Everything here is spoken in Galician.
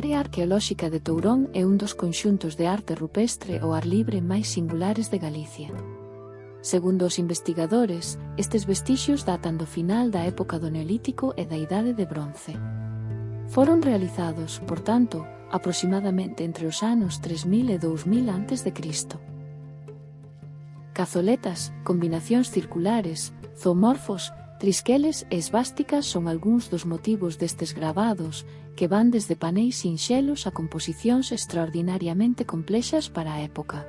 área arqueolóxica de Tourón é un dos conxuntos de arte rupestre ao ar libre máis singulares de Galicia. Segundo os investigadores, estes vestixios datan do final da época do Neolítico e da Idade de Bronce. Foron realizados, por tanto, aproximadamente entre os anos 3000 e 2000 a.C. Cazoletas, combinacións circulares, zoomorfos Trisqueles e esvásticas son algúns dos motivos destes gravados, que van desde paneis sinxelos a composicións extraordinariamente complexas para a época.